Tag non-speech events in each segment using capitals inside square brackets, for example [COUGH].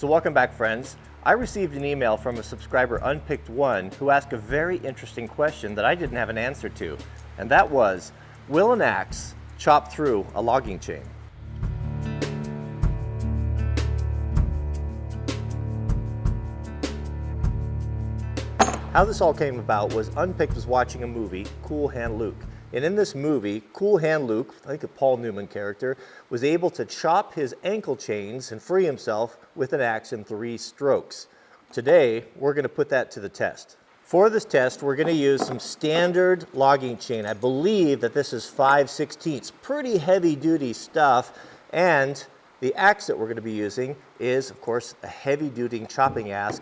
So welcome back friends. I received an email from a subscriber Unpicked1 who asked a very interesting question that I didn't have an answer to. And that was, will an axe chop through a logging chain? How this all came about was Unpicked was watching a movie, Cool Hand Luke. And in this movie, Cool Hand Luke, I think a Paul Newman character, was able to chop his ankle chains and free himself with an axe in three strokes. Today, we're gonna put that to the test. For this test, we're gonna use some standard logging chain. I believe that this is 5 16 pretty heavy duty stuff, and the axe that we're going to be using is, of course, a heavy-duty chopping axe,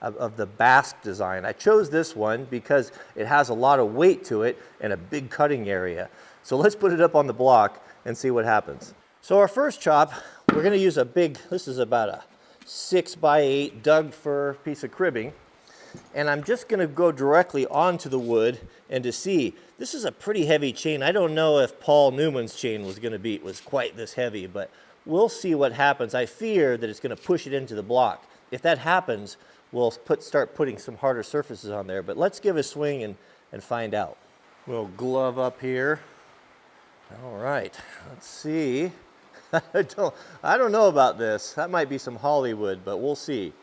of, of, the Basque design. I chose this one because it has a lot of weight to it and a big cutting area. So let's put it up on the block and see what happens. So our first chop, we're going to use a big, this is about a 6 by 8 Doug fir piece of cribbing. And I'm just going to go directly onto the wood and to see, this is a pretty heavy chain. I don't know if Paul Newman's chain was going to be, was quite this heavy, but We'll see what happens. I fear that it's going to push it into the block. If that happens, we'll put, start putting some harder surfaces on there. But let's give a swing and, and find out. We'll glove up here. All right, let's see. [LAUGHS] I don't, I don't know about this. That might be some Hollywood, but we'll see.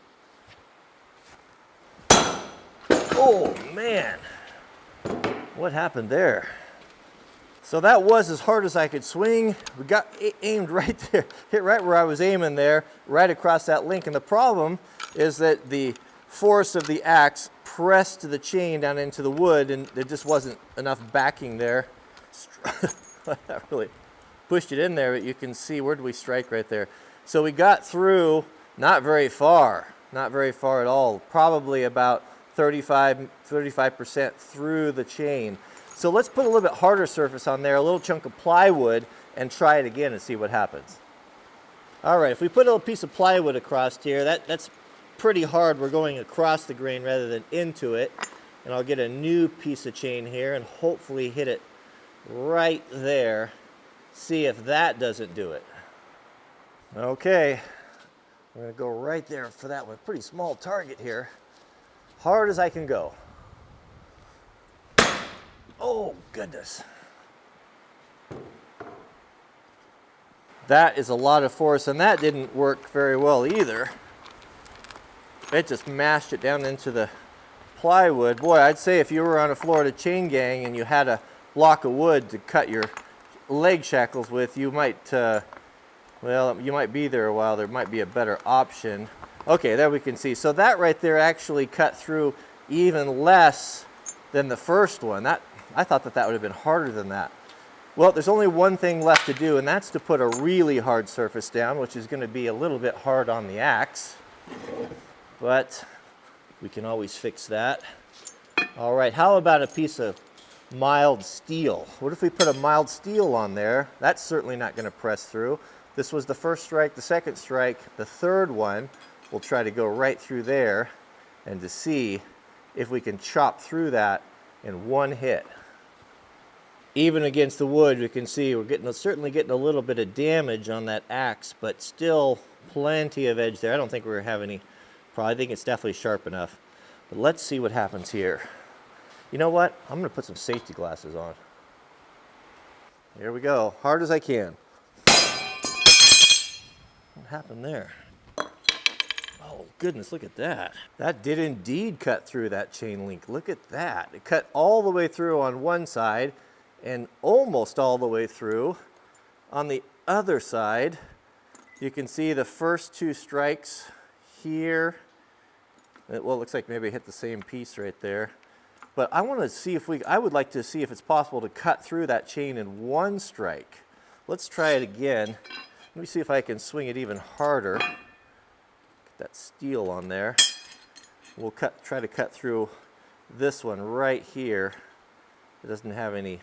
Oh, man. What happened there? So that was as hard as I could swing. We got aimed [LAUGHS] right there, hit right where I was aiming there, right across that link. And the problem is that the force of the axe pressed the chain down into the wood and there just wasn't enough backing there. [LAUGHS] that really pushed it in there, but you can see, where did we strike right there? So we got through not very far, not very far at all, probably about 35, 35% through the chain. So let's put a little bit harder surface on there, a little chunk of plywood, and try it again and see what happens. All right, if we put a little piece of plywood across here, that, that's pretty hard. We're going across the grain rather than into it. And I'll get a new piece of chain here and hopefully hit it right there. See if that doesn't do it. Okay, we're gonna go right there for that one. Pretty small target here. Hard as I can go. Oh, goodness. That is a lot of force, and that didn't work very well either. It just mashed it down into the plywood. Boy, I'd say if you were on a Florida chain gang and you had a block of wood to cut your leg shackles with, you might, uh, well, you might be there a while. There might be a better option. Okay, there we can see. So that right there actually cut through even less than the first one. That I thought that that would have been harder than that. Well, there's only one thing left to do, and that's to put a really hard surface down, which is going to be a little bit hard on the axe. But we can always fix that. All right, how about a piece of mild steel? What if we put a mild steel on there? That's certainly not going to press through. This was the first strike, the second strike, the third one. We'll try to go right through there and to see if we can chop through that in one hit. Even against the wood, we can see we're getting certainly getting a little bit of damage on that axe, but still plenty of edge there. I don't think we're have any problem. I think it's definitely sharp enough. But let's see what happens here. You know what? I'm going to put some safety glasses on. Here we go. Hard as I can. What happened there? Oh goodness, look at that. That did indeed cut through that chain link. Look at that. It cut all the way through on one side and almost all the way through on the other side. You can see the first two strikes here. It, well, it looks like maybe I hit the same piece right there. But I want to see if we, I would like to see if it's possible to cut through that chain in one strike. Let's try it again. Let me see if I can swing it even harder Get that steel on there. We'll cut, try to cut through this one right here. It doesn't have any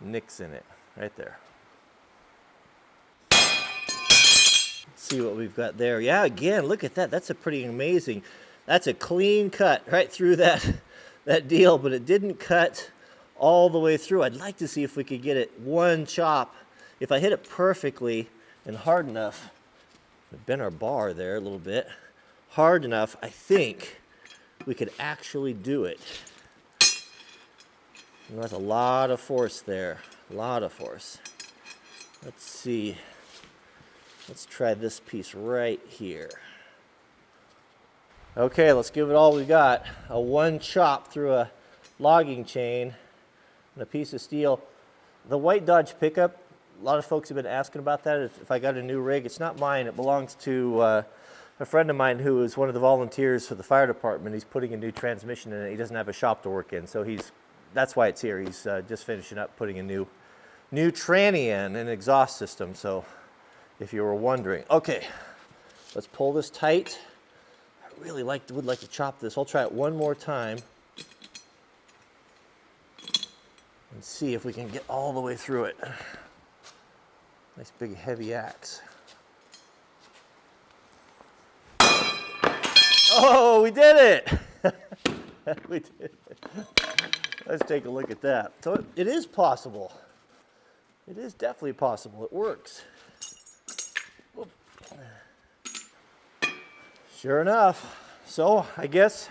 nicks in it, right there. See what we've got there. Yeah, again, look at that. That's a pretty amazing. That's a clean cut right through that, [LAUGHS] that deal, but it didn't cut all the way through. I'd like to see if we could get it one chop. If I hit it perfectly and hard enough, We bent our bar there a little bit. Hard enough, I think we could actually do it. Know, that's a lot of force there, a lot of force. Let's see. Let's try this piece right here. Okay, let's give it all we got. A one chop through a logging chain and a piece of steel. The white Dodge pickup, a lot of folks have been asking about that. If, if I got a new rig, it's not mine. It belongs to uh, a friend of mine who is one of the volunteers for the fire department. He's putting a new transmission in it. He doesn't have a shop to work in, so he's that's why it's here. He's uh, just finishing up putting a new new tranny in, an exhaust system. So if you were wondering. Okay, let's pull this tight. I really like would like to chop this. I'll try it one more time and see if we can get all the way through it. Nice big heavy axe. Oh, we did it! [LAUGHS] we did it. Let's take a look at that. So it, it is possible. It is definitely possible. It works. Sure enough. So I guess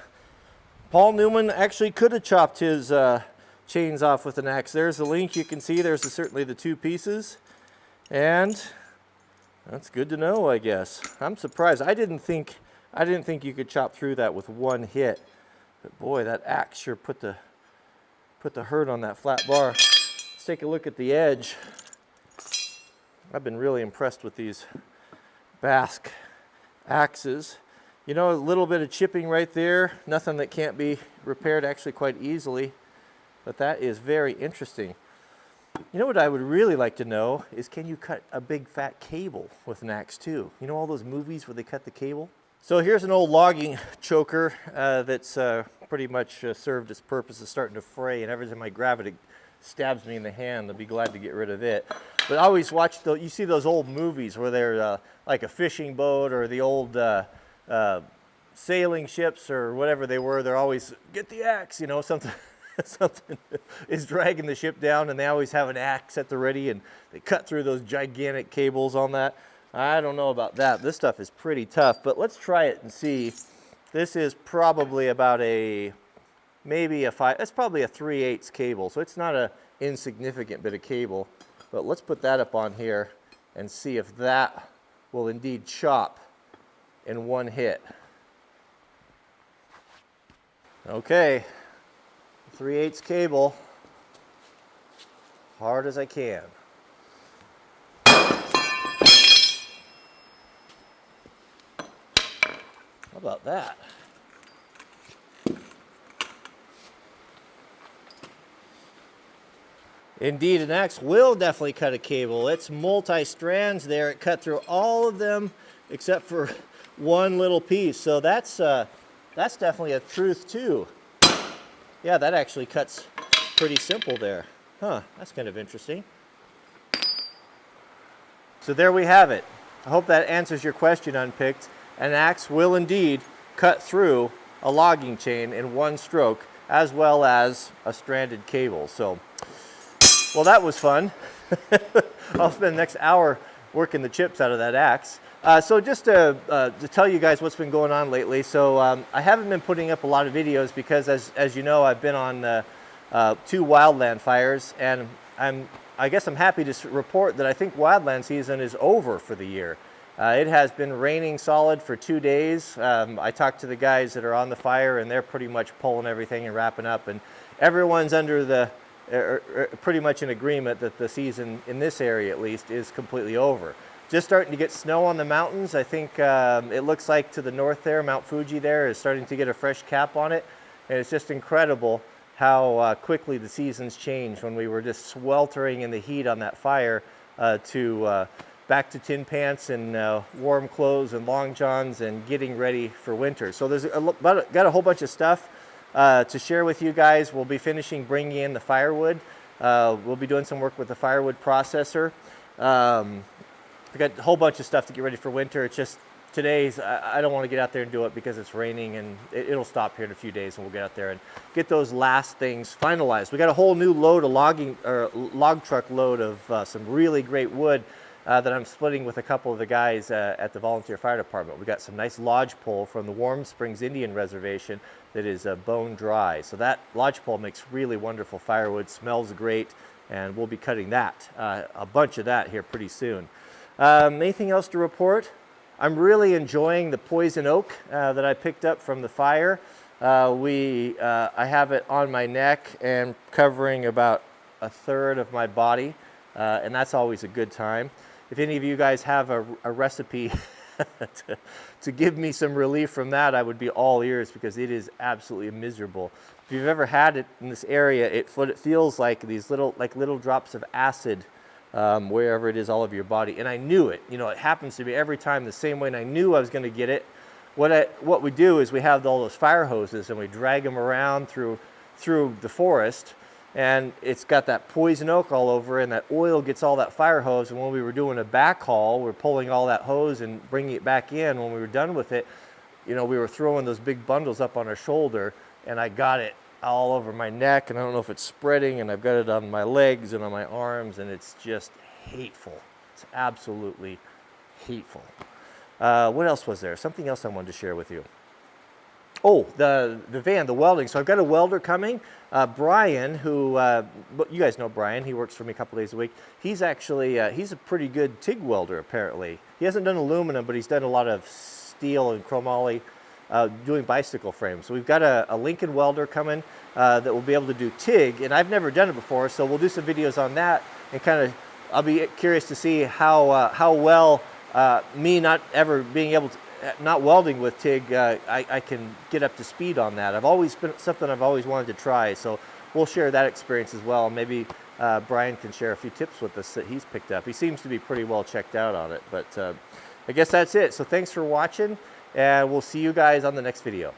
Paul Newman actually could have chopped his uh, chains off with an axe. There's the link. You can see there's the, certainly the two pieces. And that's good to know, I guess. I'm surprised. I didn't think I didn't think you could chop through that with one hit. But boy, that axe sure put the put the hurt on that flat bar. Let's take a look at the edge. I've been really impressed with these Basque axes. You know, a little bit of chipping right there, nothing that can't be repaired actually quite easily, but that is very interesting. You know what I would really like to know is can you cut a big fat cable with an axe too? You know all those movies where they cut the cable? So here's an old logging choker uh, that's uh, pretty much uh, served its purpose of starting to fray and every time I grab it, it stabs me in the hand. I'll be glad to get rid of it. But I always watch, the, you see those old movies where they're uh, like a fishing boat or the old uh, uh, sailing ships or whatever they were, they're always, get the axe, you know, [LAUGHS] something, something is dragging the ship down and they always have an axe at the ready and they cut through those gigantic cables on that. I don't know about that. This stuff is pretty tough, but let's try it and see. This is probably about a, maybe a five, that's probably a 3 8 cable. So it's not a insignificant bit of cable, but let's put that up on here and see if that will indeed chop in one hit. Okay, 3 8 cable, hard as I can. About that? Indeed, an axe will definitely cut a cable. It's multi-strands there. It cut through all of them except for [LAUGHS] one little piece. So that's, uh, that's definitely a truth too. Yeah, that actually cuts pretty simple there. Huh, that's kind of interesting. So there we have it. I hope that answers your question, Unpicked. An axe will indeed cut through a logging chain in one stroke, as well as a stranded cable. So, well, that was fun. [LAUGHS] I'll spend the next hour working the chips out of that axe. Uh, so just to, uh, to tell you guys what's been going on lately, so um, I haven't been putting up a lot of videos because as, as you know, I've been on uh, uh two wildland fires and I'm, I guess I'm happy to report that I think wildland season is over for the year. Uh, it has been raining solid for two days. Um, I talked to the guys that are on the fire and they're pretty much pulling everything and wrapping up and everyone's under the, er, er, pretty much in agreement that the season in this area at least is completely over. Just starting to get snow on the mountains. I think um, it looks like to the north there, Mount Fuji there is starting to get a fresh cap on it. And it's just incredible how uh, quickly the seasons change when we were just sweltering in the heat on that fire uh, to uh, back to tin pants and uh, warm clothes and long johns and getting ready for winter. So there's a, got a whole bunch of stuff uh, to share with you guys. We'll be finishing bringing in the firewood. Uh, we'll be doing some work with the firewood processor. Um, I got a whole bunch of stuff to get ready for winter. It's just today's, I, I don't want to get out there and do it because it's raining and it, will stop here in a few days and we'll get out there and get those last things finalized. We got a whole new load of logging, or log truck load of uh, some really great wood. Uh, that I'm splitting with a couple of the guys uh, at the volunteer fire department. We got some nice lodge pole from the Warm Springs Indian Reservation that is uh, bone dry. So that lodge pole makes really wonderful firewood, smells great, and we'll be cutting that, uh, a bunch of that here pretty soon. Um, anything else to report? I'm really enjoying the poison oak uh, that I picked up from the fire. Uh, we, I have it on my neck and covering about a third of my body, and that's always a good time. If any of you guys have a, a recipe [LAUGHS] to, to give me some relief from that, I would be all ears because it is absolutely miserable. If you've ever had it in this area, it, it feels like these little, like little drops of acid um, wherever it is all over your body. And I knew it, you know, it happens to me every time the same way and I knew I was gonna get it. What, I, what we do is we have all those fire hoses and we drag them around through, through the forest and it's got that poison oak all over and that oil gets all that fire hose. And when we were doing a back haul we're pulling all that hose and bringing it back in. When we were done with it you know we were throwing those big bundles up on our shoulder and I got it all over my neck and I don't know if it's spreading and I've got it on my legs and on my arms and it's just hateful. It's absolutely hateful. Uh, what else was there? Something else I wanted to share with you Oh, the, the van, the welding. So I've got a welder coming. Uh, Brian, who, uh, you guys know Brian, he works for me a couple days a week. He's actually, uh, he's a pretty good TIG welder apparently. He hasn't done aluminum, but he's done a lot of steel and chromoly uh, doing bicycle frames. So we've got a, a Lincoln welder coming uh, that will be able to do TIG, and I've never done it before, so we'll do some videos on that and kind of, I'll be curious to see how, uh, how well me not ever being able to, not welding with TIG, uh, I, I, can get up to speed on that. I've always been something I've always wanted to try. So we'll share that experience as well. Maybe uh, Brian can share a few tips with us that he's picked up. He seems to be pretty well checked out on it, but uh, I guess that's it. So thanks for watching and we'll see you guys on the next video.